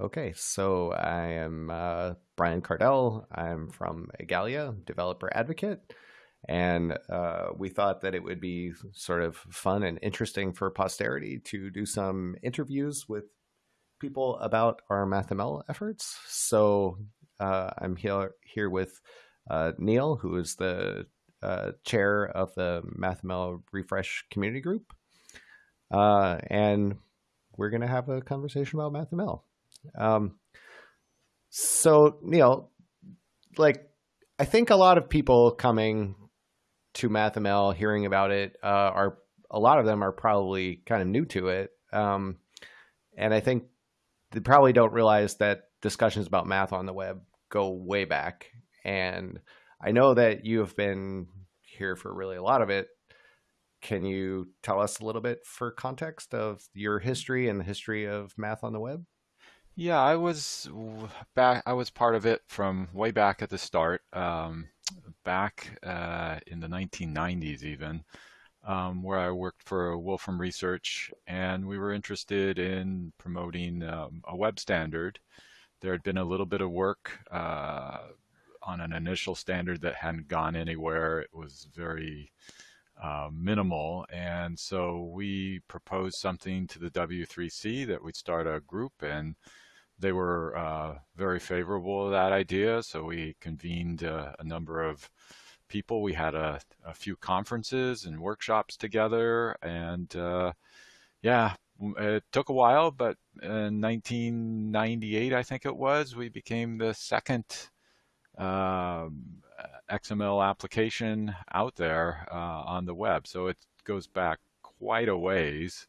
Okay, so I am uh, Brian Kardell. I'm from Igalia, developer advocate. And uh, we thought that it would be sort of fun and interesting for posterity to do some interviews with people about our MathML efforts. So uh, I'm here, here with uh, Neil, who is the uh, chair of the MathML Refresh community group. Uh, and we're going to have a conversation about MathML. Um, so Neil, like I think a lot of people coming to MathML, hearing about it, uh, are a lot of them are probably kind of new to it, um, and I think they probably don't realize that discussions about math on the web go way back. And I know that you have been here for really a lot of it. Can you tell us a little bit for context of your history and the history of math on the web? Yeah, I was back. I was part of it from way back at the start, um, back uh, in the 1990s, even, um, where I worked for Wolfram Research, and we were interested in promoting um, a web standard. There had been a little bit of work uh, on an initial standard that hadn't gone anywhere. It was very uh, minimal. And so we proposed something to the W3C that we'd start a group and they were uh, very favorable to that idea. So we convened uh, a number of people. We had a, a, few conferences and workshops together. And uh, yeah, it took a while, but in 1998, I think it was, we became the second um, XML application out there uh, on the web. So it goes back quite a ways.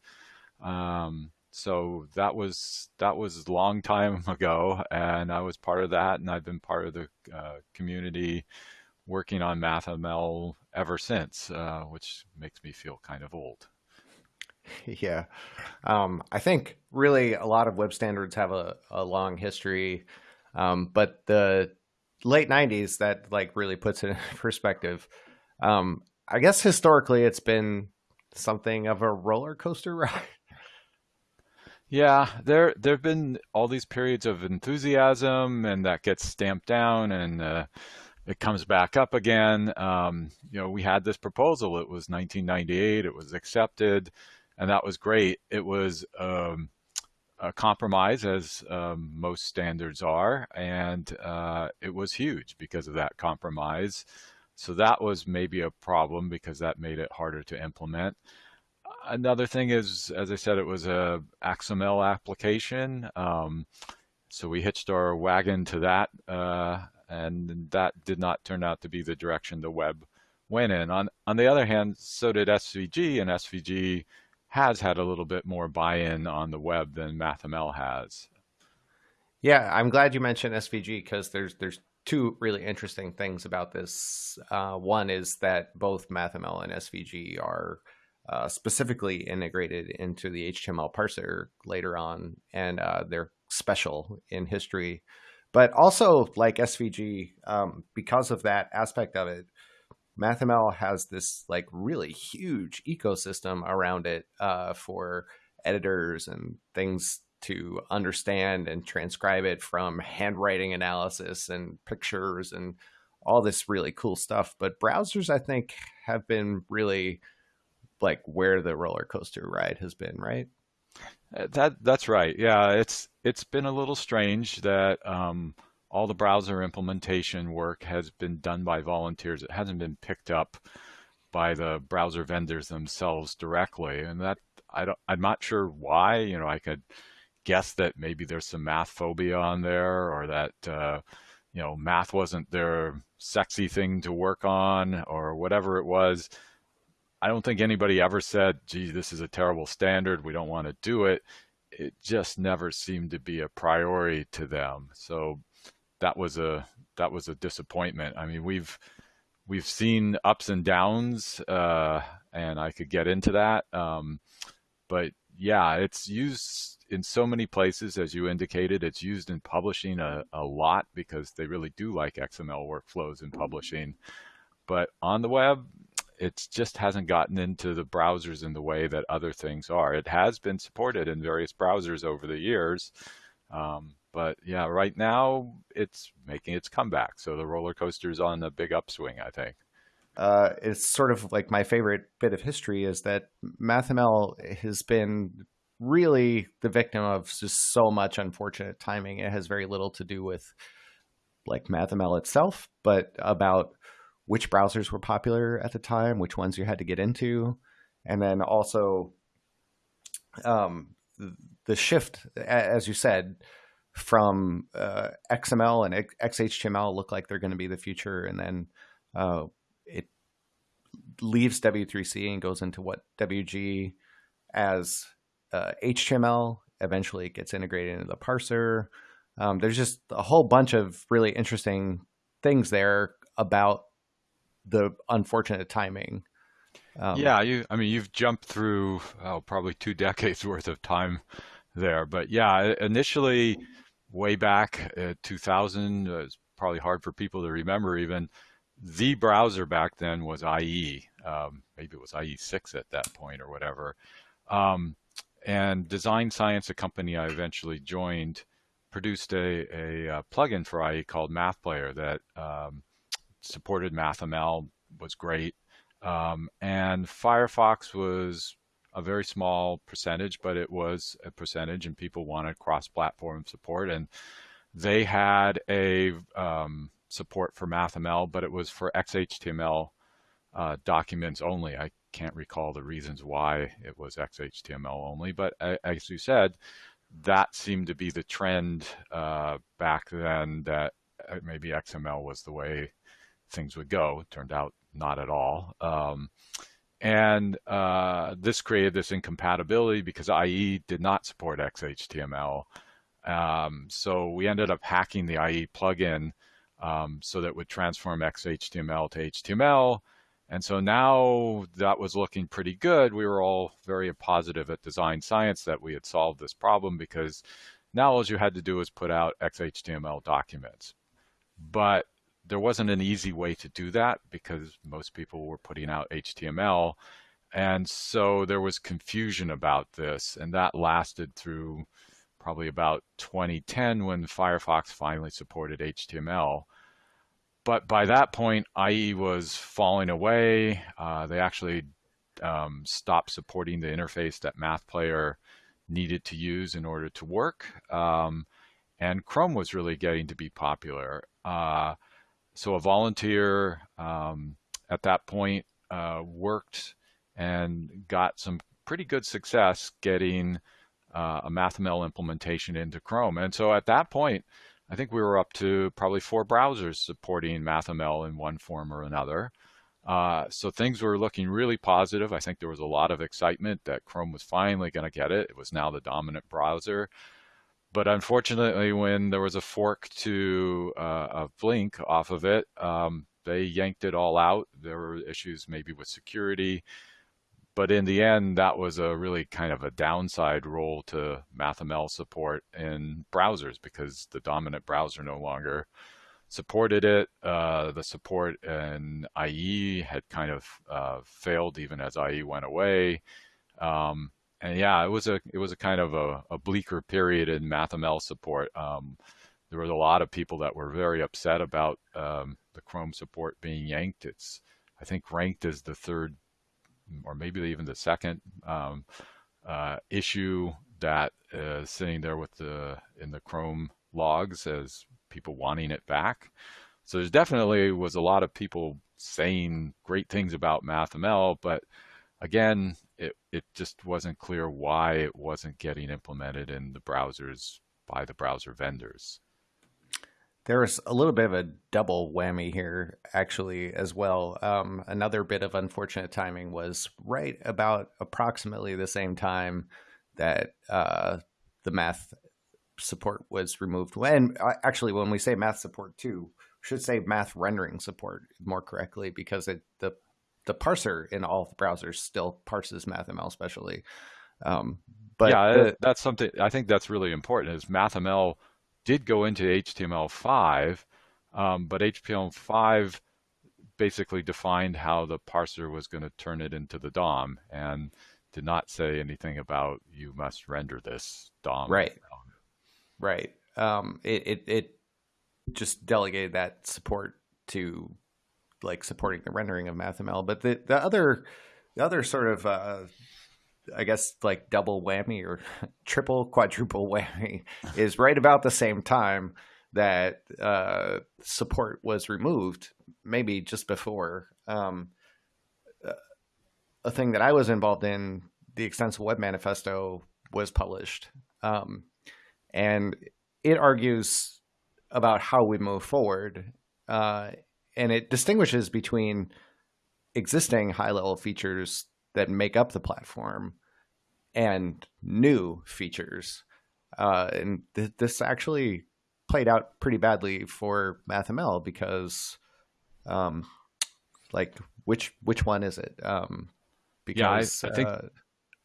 Um, so that was that was a long time ago, and I was part of that, and I've been part of the uh, community working on MathML ever since, uh, which makes me feel kind of old. Yeah, um, I think really a lot of web standards have a, a long history, um, but the late '90s that like really puts it in perspective. Um, I guess historically, it's been something of a roller coaster ride. Yeah, there there've been all these periods of enthusiasm, and that gets stamped down, and uh, it comes back up again. Um, you know, we had this proposal. It was 1998. It was accepted, and that was great. It was um, a compromise, as um, most standards are, and uh, it was huge because of that compromise. So that was maybe a problem because that made it harder to implement another thing is, as I said, it was a XML application. Um, so we hitched our wagon to that, uh, and that did not turn out to be the direction the web went in. On, on the other hand, so did SVG, and SVG has had a little bit more buy-in on the web than MathML has. Yeah, I'm glad you mentioned SVG because there's there's two really interesting things about this. Uh, one is that both MathML and SVG are uh, specifically integrated into the HTML parser later on, and uh, they're special in history. But also, like SVG, um, because of that aspect of it, MathML has this like really huge ecosystem around it uh, for editors and things to understand and transcribe it from handwriting analysis and pictures and all this really cool stuff. But browsers, I think, have been really like where the roller coaster ride has been, right? Uh, that that's right. Yeah, it's it's been a little strange that um, all the browser implementation work has been done by volunteers. It hasn't been picked up by the browser vendors themselves directly, and that I don't. I'm not sure why. You know, I could guess that maybe there's some math phobia on there, or that uh, you know math wasn't their sexy thing to work on, or whatever it was. I don't think anybody ever said, gee, this is a terrible standard. We don't want to do it. It just never seemed to be a priority to them. So that was a that was a disappointment. I mean, we've we've seen ups and downs, uh, and I could get into that. Um, but yeah, it's used in so many places, as you indicated. It's used in publishing a, a lot because they really do like XML workflows in publishing. But on the web, it just hasn't gotten into the browsers in the way that other things are. It has been supported in various browsers over the years, um, But yeah, right now it's making its comeback. So the roller coaster's on a big upswing, I think. Uh, it's sort of like my favorite bit of history is that MathML has been really the victim of just so much unfortunate timing. It has very little to do with like MathML itself, but about which browsers were popular at the time, which ones you had to get into, and then also um, the shift, as you said, from uh, XML and XHTML look like they're going to be the future, and then uh, it leaves W3C and goes into what WG as uh, HTML. Eventually, it gets integrated into the parser. Um, there's just a whole bunch of really interesting things there about the unfortunate timing. Um, yeah, you. I mean, you've jumped through oh, probably two decades worth of time there, but yeah, initially, way back at 2000, uh, it's probably hard for people to remember. Even the browser back then was IE. Um, maybe it was IE six at that point or whatever. Um, and Design Science, a company I eventually joined, produced a, a, a uh, plugin for IE called MathPlayer that um, supported MathML, was great. Um, and Firefox was a very small percentage, but it was a percentage, and people wanted cross-platform support. And they had a um, support for MathML, but it was for XHTML uh, documents only. I can't recall the reasons why it was XHTML only, but as you said, that seemed to be the trend uh, back then that uh, maybe XML was the way things would go. It turned out not at all. Um, and uh, this created this incompatibility because IE did not support XHTML. Um, so we ended up hacking the IE plugin um, so that would transform XHTML to HTML. And so now that was looking pretty good. We were all very positive at Design Science that we had solved this problem because now all you had to do was put out XHTML documents. But there wasn't an easy way to do that because most people were putting out HTML. And so there was confusion about this, and that lasted through probably about 2010 when Firefox finally supported HTML but by that point, IE was falling away. Uh, they actually um, stopped supporting the interface that MathPlayer needed to use in order to work. Um, and Chrome was really getting to be popular. Uh, so a volunteer um, at that point uh, worked and got some pretty good success getting uh, a MathML implementation into Chrome. And so at that point, I think we were up to probably four browsers supporting MathML in one form or another. Uh, so things were looking really positive. I think there was a lot of excitement that Chrome was finally going to get it. It was now the dominant browser. But unfortunately, when there was a fork to uh, of Blink off of it, um, they yanked it all out. There were issues maybe with security but in the end, that was a really kind of a downside role to MathML support in browsers because the dominant browser no longer supported it. Uh, the support in IE had kind of uh, failed even as IE went away. Um, and yeah, it was a it was a kind of a, a bleaker period in MathML support. Um, there was a lot of people that were very upset about um, the Chrome support being yanked. It's I think ranked as the third or maybe even the second um, uh, issue that is sitting there with the in the Chrome logs as people wanting it back. So there's definitely was a lot of people saying great things about MathML, but again, it, it just wasn't clear why it wasn't getting implemented in the browsers by the browser vendors. There's a little bit of a double whammy here, actually, as well. Um, another bit of unfortunate timing was right about approximately the same time that uh, the math support was removed. When uh, actually, when we say math support too, should say math rendering support more correctly because it, the the parser in all the browsers still parses MathML, especially. Um, but yeah, the, that's something I think that's really important. Is MathML did go into HTML5, um, but HTML5 basically defined how the parser was going to turn it into the DOM and did not say anything about you must render this DOM. Right. Right. um, it, it, it just delegated that support to like supporting the rendering of MathML. But the the other the other sort of uh, I guess like double whammy or triple quadruple whammy is right about the same time that uh, support was removed, maybe just before. Um, a thing that I was involved in, the Extensible Web Manifesto, was published. Um, and it argues about how we move forward. Uh, and it distinguishes between existing high level features that make up the platform and new features. Uh, and th- this actually played out pretty badly for MathML because, um, like, which which one is it? Um, because yeah, I, I think uh,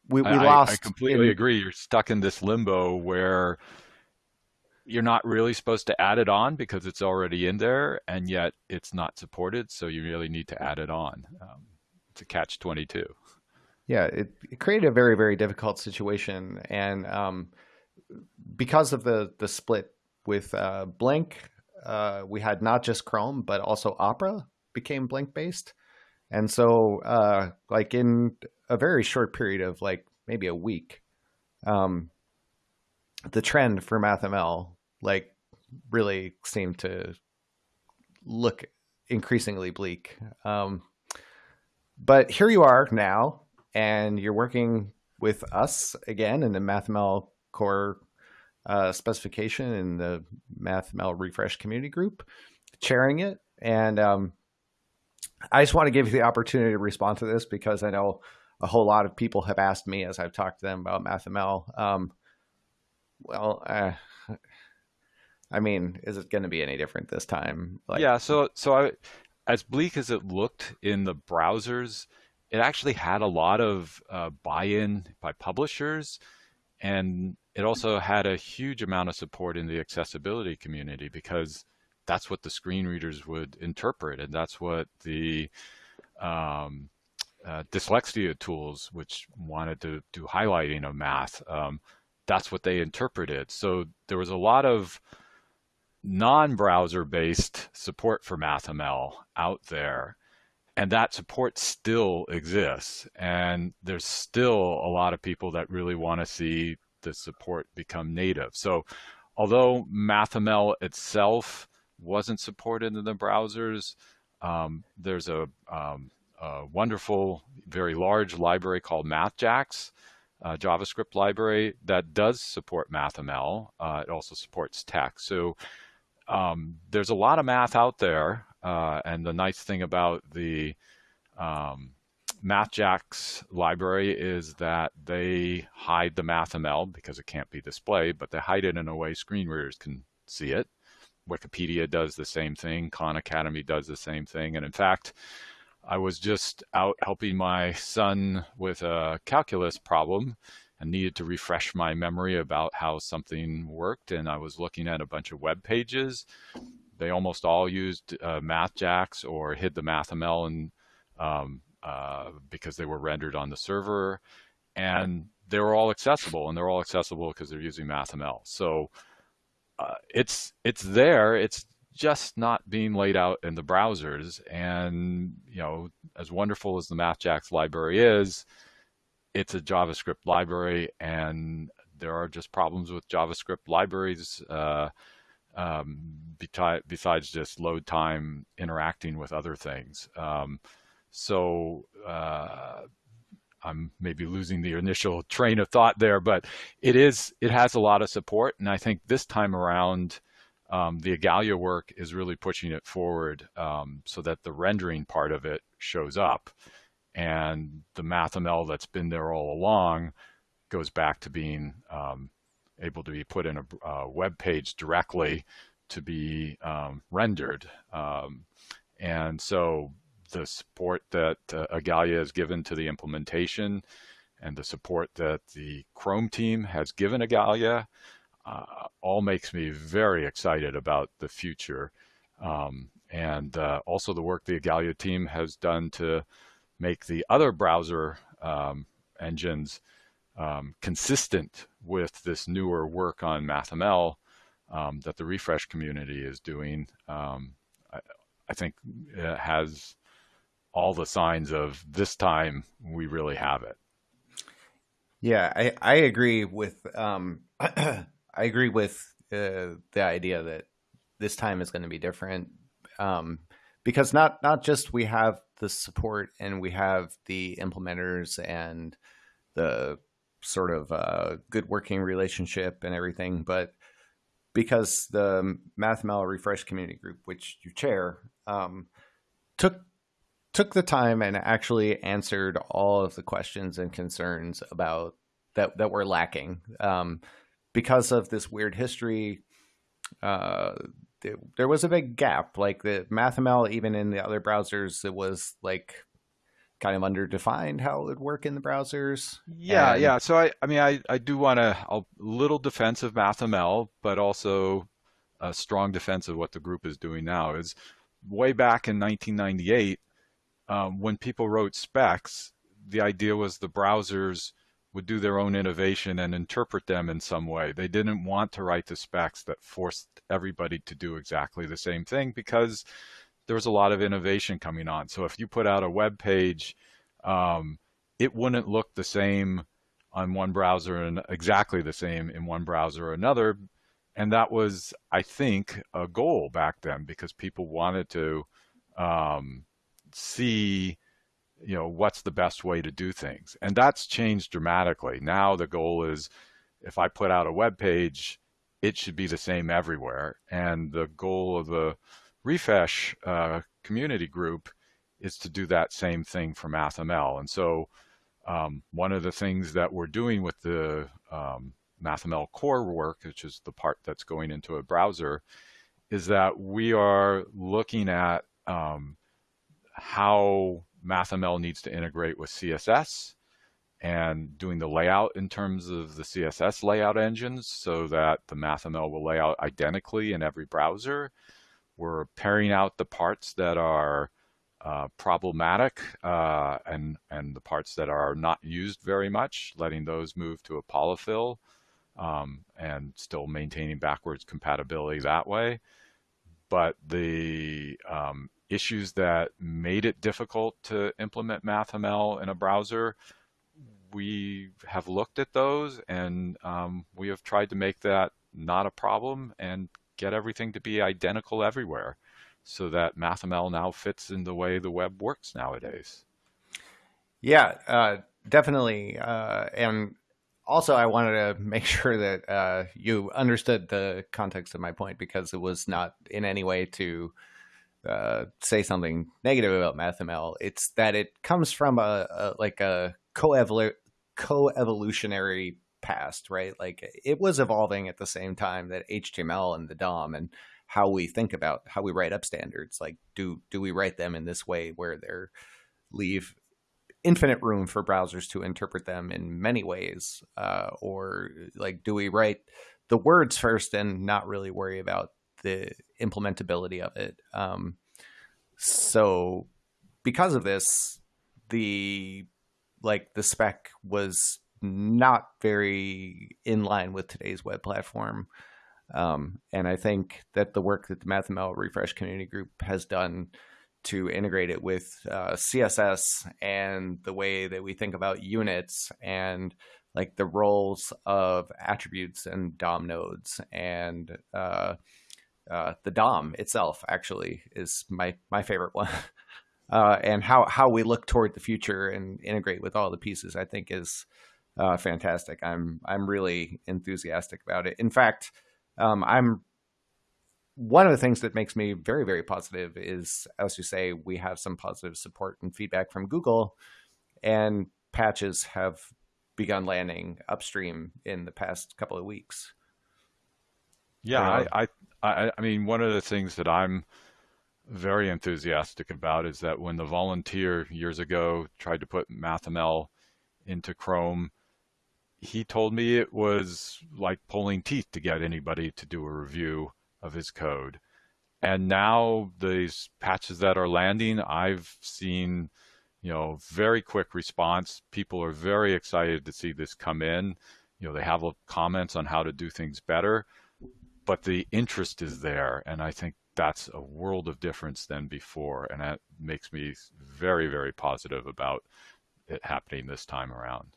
we, we I, lost. I, completely in... agree. You're stuck in this limbo where you're not really supposed to add it on because it's already in there, and yet it's not supported. So you really need to add it on. Um, it's a catch twenty two. Yeah, it, it, created a very very difficult situation, and um, because of the the split with uh, Blink, uh, we had not just Chrome but also Opera became Blink based. And so, uh, like in a very short period of like maybe a week, um, the trend for MathML like really seem to look increasingly bleak. Um, but here you are now, and you're working with us again in the MathML core uh, specification in the MathML refresh community group, chairing it. And um, I just want to give you the opportunity to respond to this because I know a whole lot of people have asked me as I've talked to them about MathML. Um, well, uh, I mean, is it going to be any different this time? Like, yeah. So, so I, as bleak as it looked in the browsers, it actually had a lot of uh, buy-in by publishers, and it also had a huge amount of support in the accessibility community because that's what the screen readers would interpret, and that's what the um, uh, dyslexia tools, which wanted to do highlighting of math, um, that's what they interpreted. So there was a lot of non-browser based support for MathML out there. And that support still exists. And there's still a lot of people that really want to see the support become native. So although MathML itself wasn't supported in the browsers. Um, there's a, um, a, wonderful, very large library called MathJax, a JavaScript library that does support MathML. Uh, it also supports TeX. So um, there's a lot of math out there. Uh, and the nice thing about the um, MathJax library is that they hide the MathML because it can't be displayed, but they hide it in a way screen readers can see it. Wikipedia does the same thing. Khan Academy does the same thing. And in fact, I was just out helping my son with a calculus problem and needed to refresh my memory about how something worked. And I was looking at a bunch of web pages. They almost all used uh, MathJax or hid the MathML and um, uh, because they were rendered on the server. And they were all accessible, and they're all accessible because they're using MathML. So uh, it's it's there. It's just not being laid out in the browsers. And you know, as wonderful as the MathJax library is, it's a JavaScript library, and there are just problems with JavaScript libraries. Uh, um, besides just load time interacting with other things. Um, so uh, I'm maybe losing the initial train of thought there, but it is it has a lot of support, and I think this time around, um, the Igalia work is really pushing it forward um, so that the rendering part of it shows up, and the MathML that's been there all along goes back to being um, able to be put in a, a, web page directly to be um, rendered, um, and so the support that uh, Igalia has given to the implementation and the support that the Chrome team has given Igalia uh, all makes me very excited about the future. Um, and uh, also the work the Igalia team has done to make the other browser um, engines um, consistent with this newer work on MathML um, that the refresh community is doing, um, I, I, think has all the signs of this time we really have it. Yeah, I, I agree with um, I agree with uh, the idea that this time is going to be different um, because not not just we have the support and we have the implementers and the sort of uh, good working relationship and everything, but because the MathML Refresh Community Group, which you chair, um, took took the time and actually answered all of the questions and concerns about that that were lacking um, because of this weird history. Uh, there was a big gap. Like the MathML, even in the other browsers, it was like kind of underdefined how it would work in the browsers. Yeah, and... yeah. So I, I mean, I, I do want a, a little defense of MathML, but also a strong defense of what the group is doing now. Is way back in 1998, um, when people wrote specs, the idea was the browsers would do their own innovation and interpret them in some way. They didn't want to write the specs that forced everybody to do exactly the same thing because there was a lot of innovation coming on. So if you put out a web page, um, it wouldn't look the same on one browser and exactly the same in one browser or another. And that was, I think, a goal back then because people wanted to um, see you know, what's the best way to do things. And that's changed dramatically. Now the goal is if I put out a web page, it should be the same everywhere. And the goal of the refresh uh, community group is to do that same thing for MathML. And so um, one of the things that we're doing with the um, MathML core work, which is the part that's going into a browser, is that we are looking at um, how MathML needs to integrate with CSS and doing the layout in terms of the CSS layout engines so that the MathML will lay out identically in every browser. We're pairing out the parts that are uh, problematic uh, and, and the parts that are not used very much, letting those move to a polyfill um, and still maintaining backwards compatibility that way. But the um, issues that made it difficult to implement MathML in a browser, we have looked at those and um, we have tried to make that not a problem and get everything to be identical everywhere so that MathML now fits in the way the web works nowadays. Yeah, uh, definitely. Uh, and also, I wanted to make sure that uh, you understood the context of my point because it was not in any way to uh, say something negative about MathML. It's that it comes from a, a like a co-evolu- co-evolutionary past, right? Like it was evolving at the same time that HTML and the DOM and how we think about how we write up standards. Like, do do we write them in this way where they're leave infinite room for browsers to interpret them in many ways, uh, or like do we write the words first and not really worry about the implementability of it. Um, so because of this, the like the spec was not very in line with today's web platform. Um, and I think that the work that the MathML Refresh Community Group has done to integrate it with uh, CSS and the way that we think about units and like the roles of attributes and DOM nodes and uh, uh, the DOM itself actually is my my favorite one. Uh, and how how we look toward the future and integrate with all the pieces, I think is uh, fantastic. I'm I'm really enthusiastic about it. In fact, um, I'm one of the things that makes me very very positive is, as you say, we have some positive support and feedback from Google, and patches have begun landing upstream in the past couple of weeks. Yeah, I, I, I, I mean, one of the things that I'm very enthusiastic about is that when the volunteer years ago tried to put MathML into Chrome, he told me it was like pulling teeth to get anybody to do a review of his code. And now these patches that are landing, I've seen, you know, very quick response. People are very excited to see this come in. You know, they have comments on how to do things better but the interest is there, and I think that's a world of difference than before, and that makes me very, very positive about it happening this time around.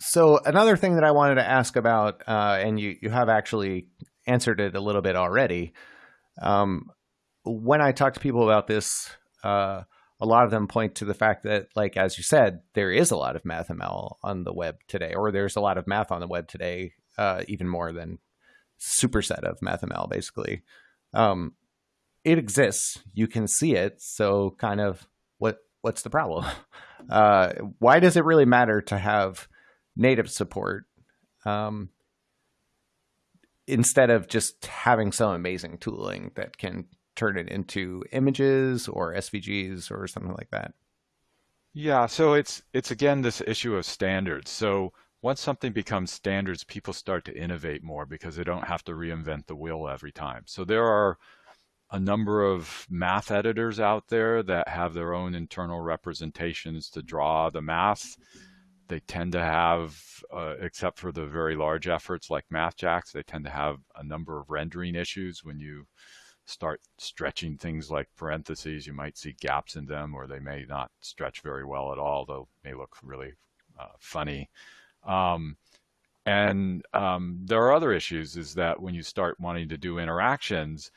So another thing that I wanted to ask about, uh, and you you have actually answered it a little bit already. Um, when I talk to people about this, uh, a lot of them point to the fact that, like as you said, there is a lot of MathML on the web today, or there's a lot of math on the web today, uh, even more than superset of MathML, basically. Um, it exists. You can see it. So, kind of, what what's the problem? Uh, why does it really matter to have native support um, instead of just having some amazing tooling that can turn it into images or SVGs or something like that. Yeah, so it's it's again this issue of standards. So once something becomes standards, people start to innovate more because they don't have to reinvent the wheel every time. So there are a number of math editors out there that have their own internal representations to draw the math they tend to have, uh, except for the very large efforts like MathJax, they tend to have a number of rendering issues when you start stretching things like parentheses. You might see gaps in them, or they may not stretch very well at all. They may look really uh, funny. Um, and um, there are other issues is that when you start wanting to do interactions,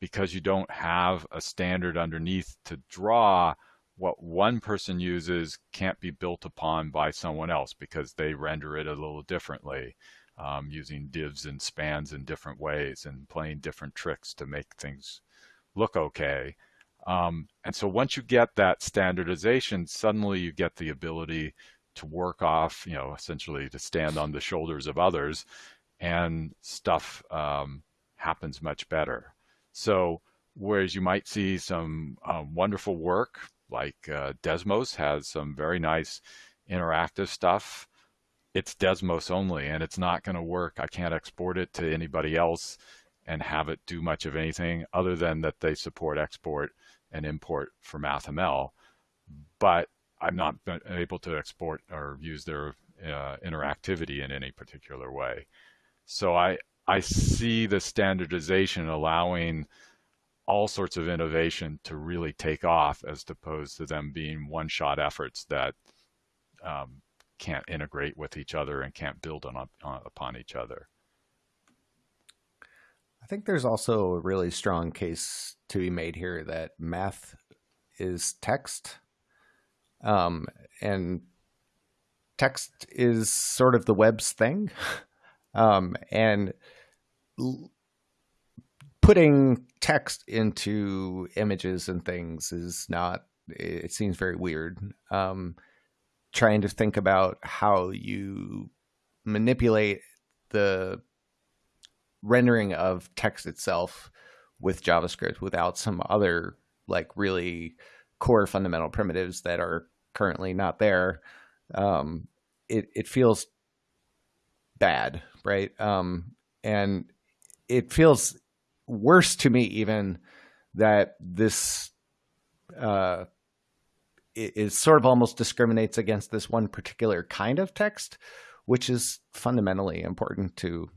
because you don't have a standard underneath to draw, what one person uses can't be built upon by someone else because they render it a little differently um, using divs and spans in different ways and playing different tricks to make things look okay. Um, and so once you get that standardization, suddenly you get the ability to work off, you know, essentially to stand on the shoulders of others and stuff um, happens much better. So whereas you might see some um, wonderful work like uh, Desmos has some very nice interactive stuff. It's Desmos only, and it's not going to work. I can't export it to anybody else and have it do much of anything other than that they support export and import for MathML. But I'm not able to export or use their uh, interactivity in any particular way. So I I see the standardization allowing all sorts of innovation to really take off as opposed to them being one-shot efforts that um, can't integrate with each other and can't build on, on, upon each other. I think there's also a really strong case to be made here that math is text, um, and text is sort of the web's thing, um, and putting text into images and things is not it seems very weird. Um, trying to think about how you manipulate the rendering of text itself with javascript without some other like really core fundamental primitives that are currently not there um, it, it feels bad right um, and it feels worse to me even that this uh, is sort of almost discriminates against this one particular kind of text, which is fundamentally important to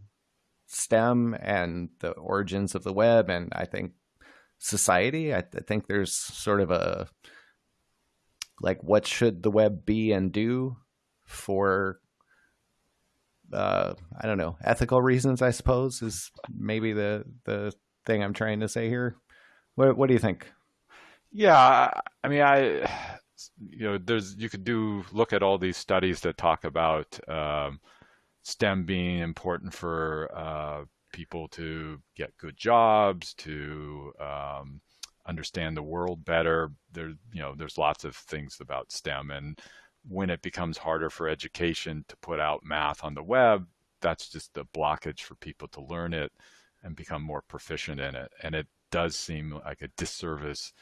STEM and the origins of the web, and I think society. I, I think there's sort of a like what should the web be and do for uh, I don't know, ethical reasons, I suppose, is maybe the the thing I'm trying to say here. What what do you think? Yeah, I mean, I you know, there's you could do look at all these studies that talk about um, STEM being important for uh, people to get good jobs, to um, understand the world better. There, you know, there's lots of things about STEM, and when it becomes harder for education to put out math on the web, that's just a blockage for people to learn it and become more proficient in it. And it does seem like a disservice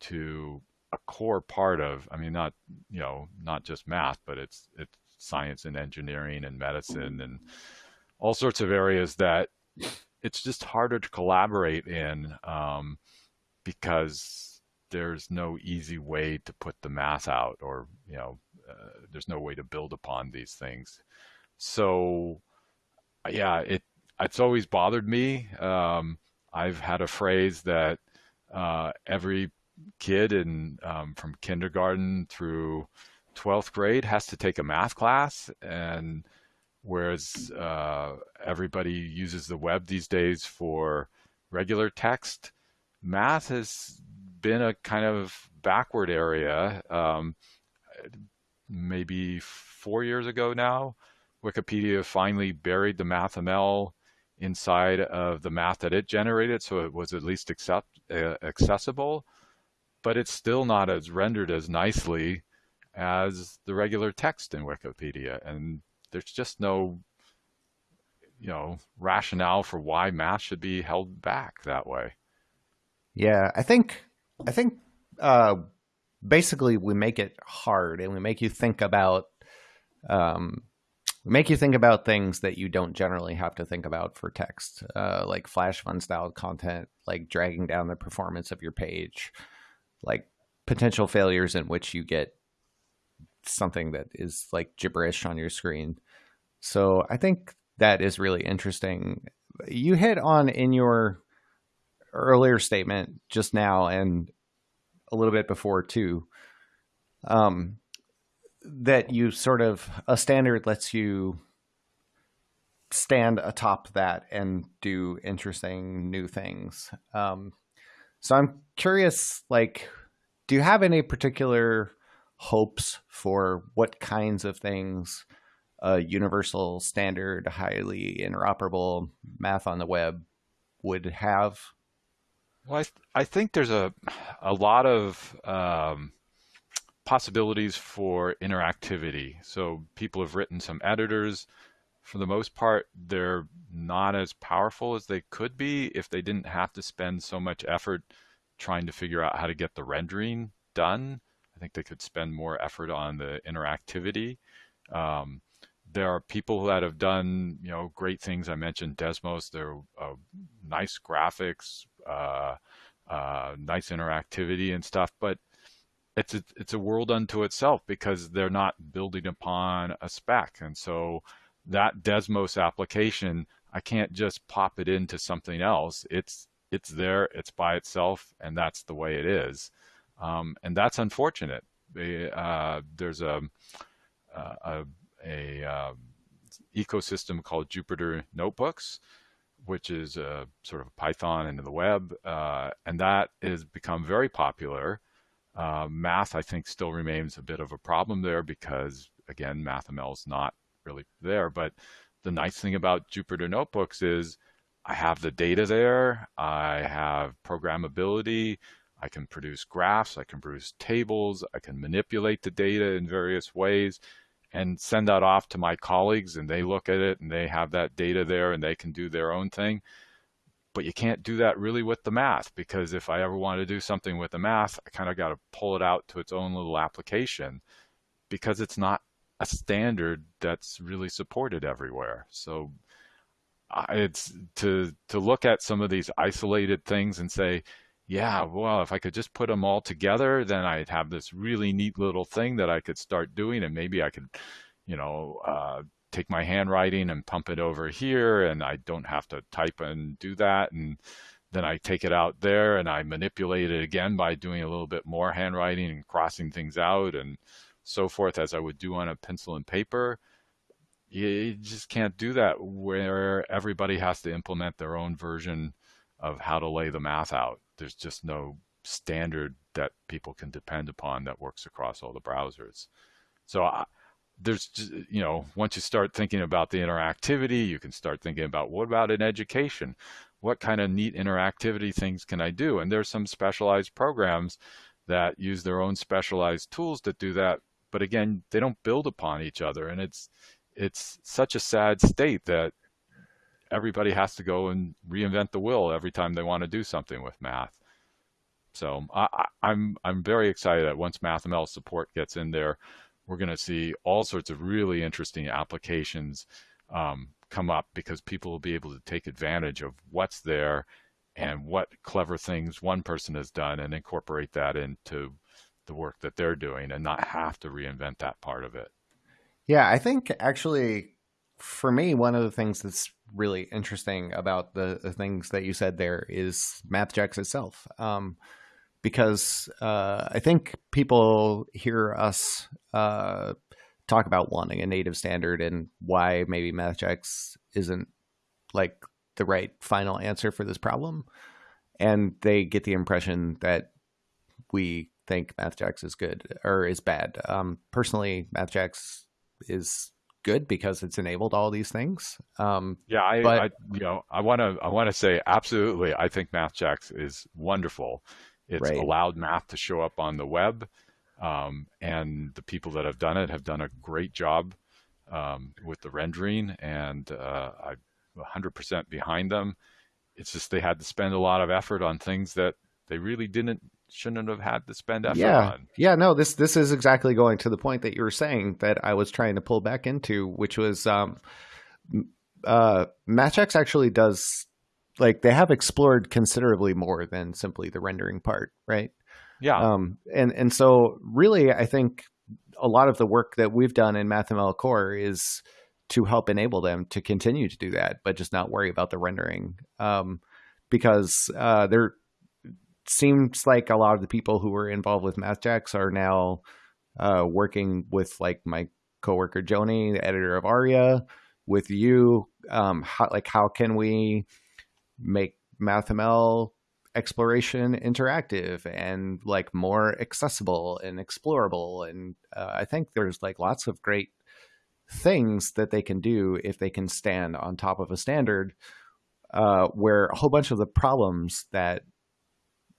to a core part of, I mean, not, you know, not just math, but it's, it's science and engineering and medicine and all sorts of areas that it's just harder to collaborate in um, because there's no easy way to put the math out or, you know, uh, there's no way to build upon these things. So yeah, it it's always bothered me. Um, I've had a phrase that uh, every kid in um, from kindergarten through 12th grade has to take a math class and whereas uh, everybody uses the web these days for regular text math has been a kind of backward area um, maybe four years ago now wikipedia finally buried the mathml inside of the math that it generated so it was at least accept, uh, accessible but it's still not as rendered as nicely as the regular text in Wikipedia. And there's just no, you know, rationale for why math should be held back that way. Yeah, I think I think uh, basically we make it hard and we make you think about um, make you think about things that you don't generally have to think about for text, uh, like flash of unstyled content, like dragging down the performance of your page, like potential failures in which you get something that is like gibberish on your screen. So I think that is really interesting. You hit on in your earlier statement just now and a little bit before too, um, that you sort of a standard lets you stand atop that and do interesting new things. Um, so I'm curious, like, do you have any particular hopes for what kinds of things a universal standard, highly interoperable math on the web would have? Well, I, th I think there's a a lot of um, possibilities for interactivity. So people have written some editors. For the most part, they're not as powerful as they could be if they didn't have to spend so much effort trying to figure out how to get the rendering done I think they could spend more effort on the interactivity. Um, there are people that have done, you know, great things. I mentioned Desmos. They're uh, nice graphics, uh, uh, nice interactivity and stuff, but it's a, it's a world unto itself because they're not building upon a spec. And so that Desmos application, I can't just pop it into something else. It's it's there, it's by itself, and that's the way it is. Um, and that's unfortunate. Uh, there's a, a, a uh, ecosystem called Jupyter Notebooks, which is a sort of Python into the web, uh, and that has become very popular. Uh, math, I think, still remains a bit of a problem there because, again, MathML is not really there. But the nice thing about Jupyter Notebooks is I have the data there, I have programmability, I can produce graphs, I can produce tables, I can manipulate the data in various ways and send that off to my colleagues and they look at it and they have that data there and they can do their own thing. But you can't do that really with the math because if I ever want to do something with the math, I kind of got to pull it out to its own little application because it's not a standard that's really supported everywhere. So it's to to look at some of these isolated things and say, yeah, well, if I could just put them all together, then I'd have this really neat little thing that I could start doing, and maybe I could, you know, uh, take my handwriting and pump it over here, and I don't have to type and do that, and then I take it out there and I manipulate it again by doing a little bit more handwriting and crossing things out and so forth as I would do on a pencil and paper. You just can't do that where everybody has to implement their own version of how to lay the math out there's just no standard that people can depend upon that works across all the browsers. So I, there's just, you know, once you start thinking about the interactivity, you can start thinking about what about in education? What kind of neat interactivity things can I do? And there's some specialized programs that use their own specialized tools to do that. But again, they don't build upon each other. And it's, it's such a sad state that everybody has to go and reinvent the wheel every time they want to do something with math. So I, am I'm, I'm very excited that once MathML support gets in there, we're going to see all sorts of really interesting applications um, come up because people will be able to take advantage of what's there and what clever things one person has done and incorporate that into the work that they're doing and not have to reinvent that part of it. Yeah, I think actually for me, one of the things that's really interesting about the, the things that you said there is MathJax itself. Um, because uh, I think people hear us uh, talk about wanting a native standard and why maybe MathJax isn't like the right final answer for this problem. And they get the impression that we think MathJax is good or is bad. Um, personally, MathJax is good because it's enabled all these things. Um, yeah, I, but, I, you know, I want to, I want to say absolutely. I think MathJax is wonderful. It's right. allowed math to show up on the web, um, and the people that have done it have done a great job um, with the rendering, and uh, I'm 100% behind them. It's just they had to spend a lot of effort on things that they really didn't shouldn't have had to spend effort yeah. on. Yeah, no, this this is exactly going to the point that you were saying that I was trying to pull back into, which was um, uh, MathJax actually does like they have explored considerably more than simply the rendering part, right? Yeah. Um, and and so really, I think a lot of the work that we've done in MathML Core is to help enable them to continue to do that, but just not worry about the rendering. Um, because uh, there seems like a lot of the people who were involved with MathJax are now uh, working with like my coworker Joni, the editor of ARIA, with you. Um, how, like how can we make MathML exploration interactive and like more accessible and explorable? And uh, I think there's like lots of great things that they can do if they can stand on top of a standard uh, where a whole bunch of the problems that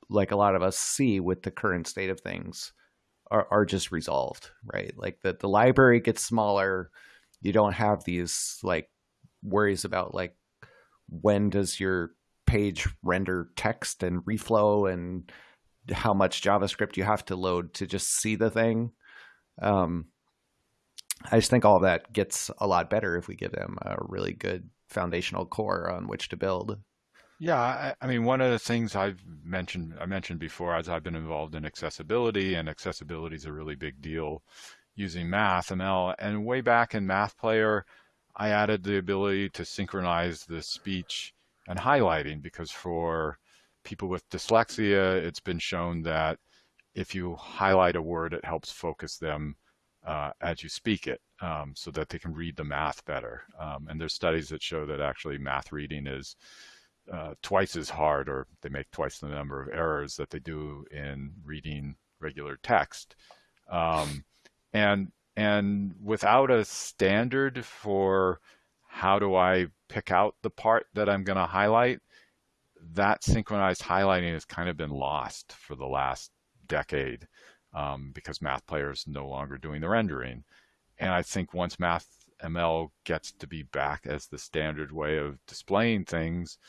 like a lot of us see with the current state of things are, are just resolved, right? Like the, the library gets smaller. You don't have these like worries about like when does your page render text and reflow and how much JavaScript you have to load to just see the thing. Um, I just think all that gets a lot better if we give them a really good foundational core on which to build. Yeah, I, I, mean, one of the things I've mentioned, I mentioned before, as I've been involved in accessibility, and accessibility is a really big deal using MathML. And way back in MathPlayer, I added the ability to synchronize the speech and highlighting because for people with dyslexia, it's been shown that if you highlight a word, it helps focus them uh, as you speak it um, so that they can read the math better. Um, and there's studies that show that actually math reading is uh, twice as hard or they make twice the number of errors that they do in reading regular text. Um, and and without a standard for how do I pick out the part that I'm going to highlight, that synchronized highlighting has kind of been lost for the last decade um, because MathPlayer is no longer doing the rendering. And I think once Math ML gets to be back as the standard way of displaying things,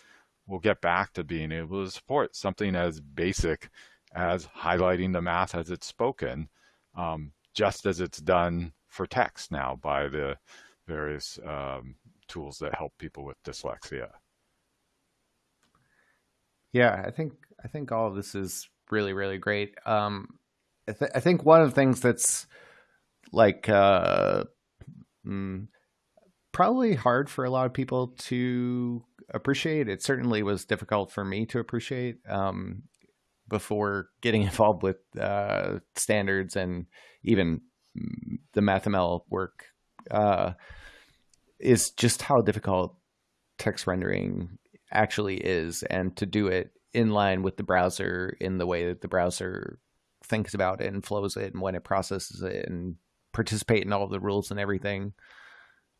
we'll get back to being able to support something as basic as highlighting the math as it's spoken, um, just as it's done for text now by the various um, tools that help people with dyslexia. Yeah, I think I think all of this is really really great. Um, I, th- I think one of the things that's like uh, mm, probably hard for a lot of people to appreciate. It certainly was difficult for me to appreciate um, before getting involved with uh, standards and even the MathML work. Uh, is just how difficult text rendering actually is, and to do it in line with the browser in the way that the browser thinks about it and flows it and when it processes it and participate in all the rules and everything.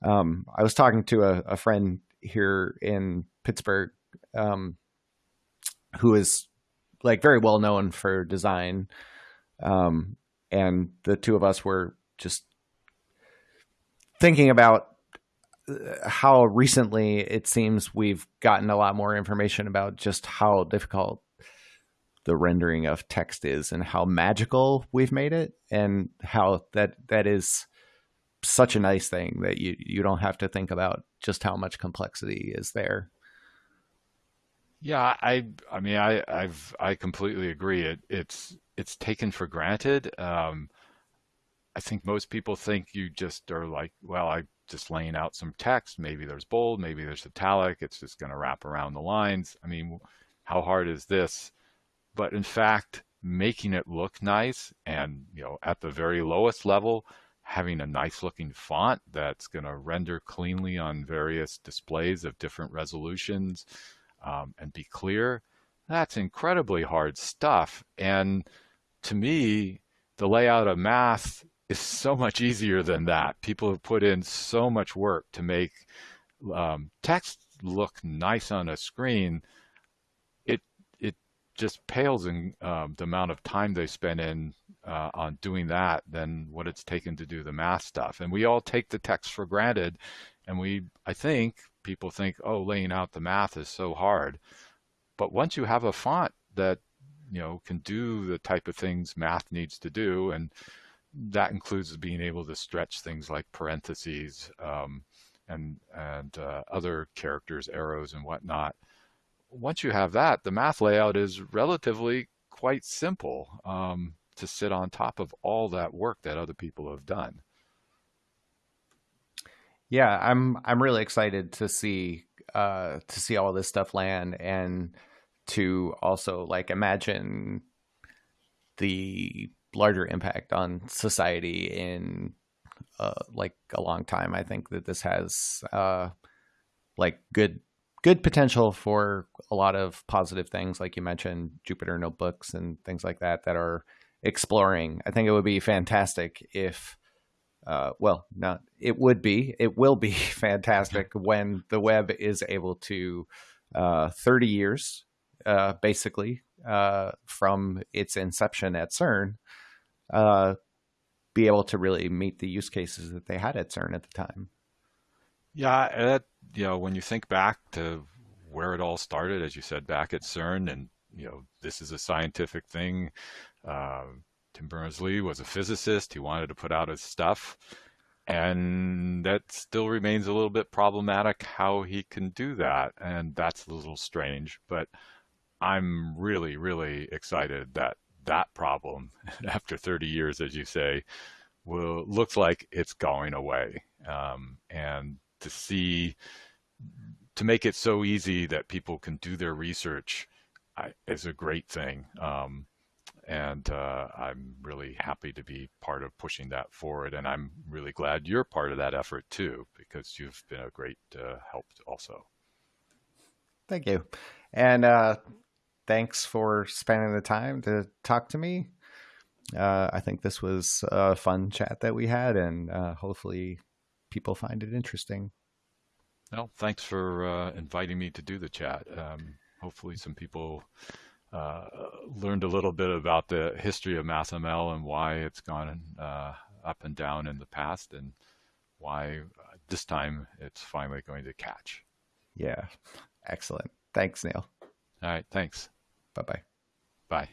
Um, I was talking to a, a, friend here in Pittsburgh, um, who is like very well known for design. Um, and the two of us were just thinking about uh, how recently it seems we've gotten a lot more information about just how difficult the rendering of text is and how magical we've made it and how that that is such a nice thing that you you don't have to think about just how much complexity is there. Yeah, I I mean I I've I completely agree. It it's it's taken for granted. Um, I think most people think you just are like, well, I'm just laying out some text. Maybe there's bold, maybe there's italic. It's just going to wrap around the lines. I mean, how hard is this? But in fact, making it look nice and, you know, at the very lowest level, having a nice looking font that's going to render cleanly on various displays of different resolutions um, and be clear, that's incredibly hard stuff. And to me, the layout of math is so much easier than that. People have put in so much work to make um, text look nice on a screen. Just pales in um, the amount of time they spend in uh, on doing that than what it's taken to do the math stuff. And we all take the text for granted, and we I think people think, oh, laying out the math is so hard. But once you have a font that you know can do the type of things math needs to do, and that includes being able to stretch things like parentheses um, and and uh, other characters, arrows, and whatnot. Once you have that, the math layout is relatively quite simple um, to sit on top of all that work that other people have done. Yeah, I'm I'm really excited to see uh, to see all this stuff land and to also like imagine the larger impact on society in uh, like a long time. I think that this has uh, like good good potential for a lot of positive things, like you mentioned, Jupyter notebooks and things like that that are exploring. I think it would be fantastic if. Uh, well, not it would be. It will be fantastic when the web is able to, uh, 30 years, uh, basically, uh, from its inception at CERN, uh, be able to really meet the use cases that they had at CERN at the time. Yeah, that, you know, when you think back to where it all started, as you said, back at CERN, and you know, this is a scientific thing. Uh, Tim Berners-Lee was a physicist. He wanted to put out his stuff, and that still remains a little bit problematic how he can do that, and that's a little strange. But I'm really, really excited that that problem after 30 years, as you say, will looks like it's going away. Um, and to see, to make it so easy that people can do their research is a great thing. Um, and uh, I'm really happy to be part of pushing that forward. And I'm really glad you're part of that effort too, because you've been a great uh, help also. Thank you. And uh, thanks for spending the time to talk to me. Uh, I think this was a fun chat that we had, and uh, hopefully people find it interesting. Well, thanks for uh, inviting me to do the chat. Um, hopefully, some people uh, learned a little bit about the history of MathML and why it's gone uh, up and down in the past, and why uh, this time it's finally going to catch. Yeah, excellent. Thanks, Neil. All right, thanks. Bye bye. Bye.